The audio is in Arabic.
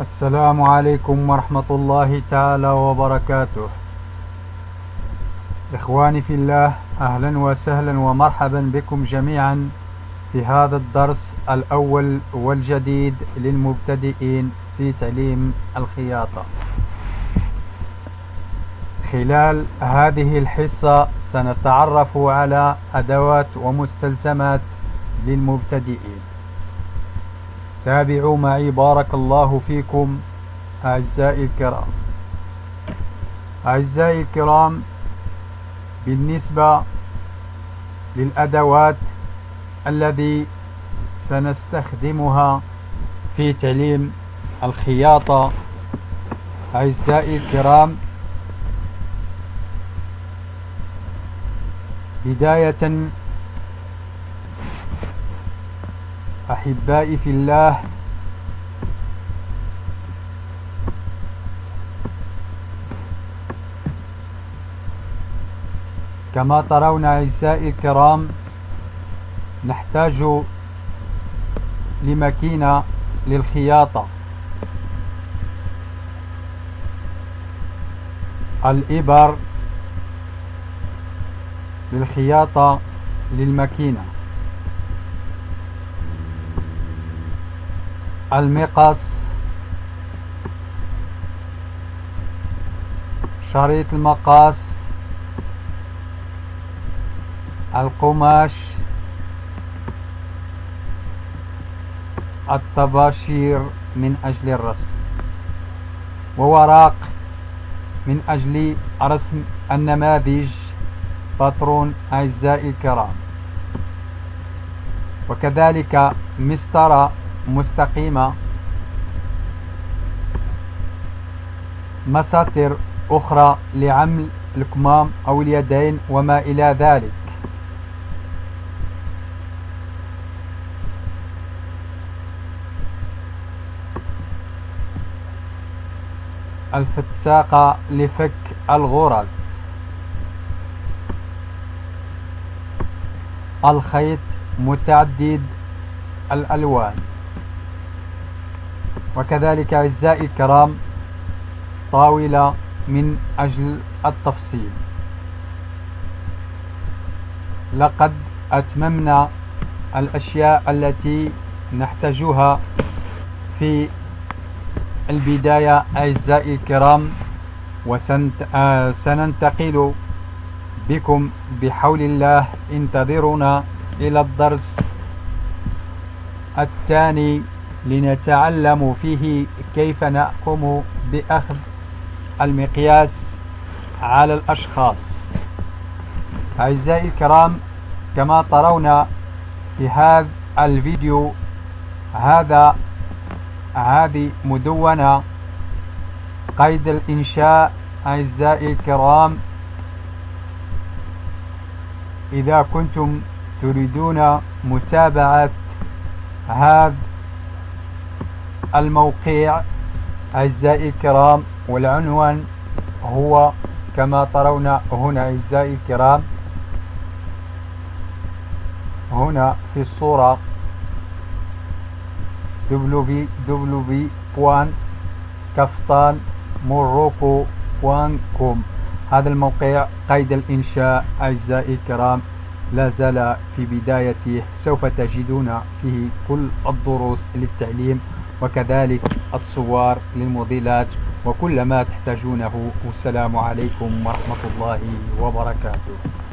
السلام عليكم ورحمة الله تعالى وبركاته. إخواني في الله أهلا وسهلا ومرحبا بكم جميعا في هذا الدرس الأول والجديد للمبتدئين في تعليم الخياطة. خلال هذه الحصة سنتعرف على أدوات ومستلزمات للمبتدئين. تابعوا معي بارك الله فيكم أعزائي الكرام. أعزائي الكرام بالنسبة للأدوات الذي سنستخدمها في تعليم الخياطة أعزائي الكرام بداية أحبائي في الله. كما ترون أعزائي الكرام نحتاج لماكينة للخياطة. الإبر للخياطة للماكينة المقص شريط المقاس القماش الطباشير من أجل الرسم ووراق من أجل رسم النماذج باترون أعزائي الكرام وكذلك مسطرة مستقيمة. مساطر أخرى لعمل الكمام أو اليدين وما إلى ذلك. الفتاقة لفك الغرز. الخيط متعدد الألوان. وكذلك أعزائي الكرام طاولة من أجل التفصيل. لقد أتممنا الأشياء التي نحتاجها في البداية أعزائي الكرام وسننتقل بكم بحول الله. انتظرونا إلى الدرس الثاني لنتعلم فيه كيف نقوم بأخذ المقياس على الأشخاص. أعزائي الكرام كما ترون في هذا الفيديو هذا هذه مدونة قيد الإنشاء. أعزائي الكرام إذا كنتم تريدون متابعة هذا الموقع. أعزائي الكرام والعنوان هو كما ترون هنا أعزائي الكرام. هنا في الصورة. www.kaftanmorocco.com هذا الموقع قيد الإنشاء أعزائي الكرام. لا زال في بدايته سوف تجدون فيه كل الدروس للتعليم. وكذلك الصور للموديلات وكل ما تحتاجونه. والسلام عليكم ورحمة الله وبركاته.